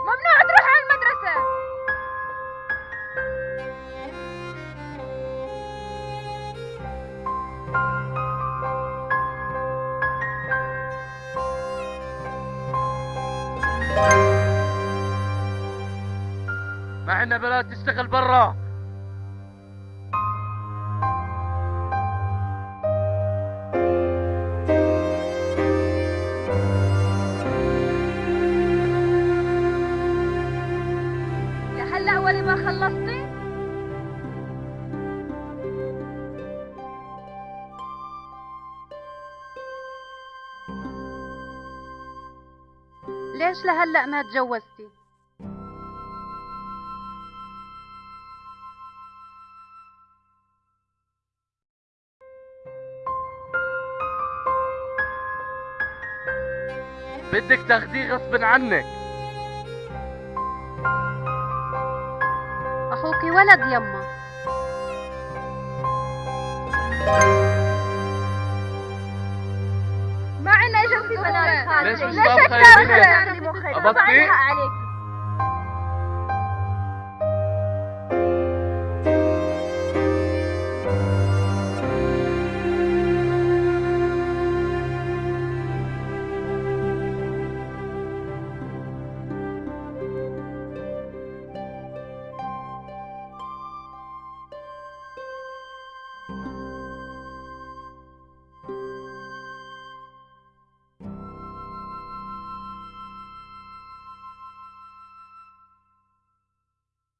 ممنوع تروح على المدرسة. ما عندنا بنات تشتغل برا. خلصتي؟ ليش لهلأ ما تجوزتي؟ بدك تاخديه غصب عنك. اخوكي ولد يما. ما عنا اجازة بنات خالتي ليش؟ عندي مخك أبطي؟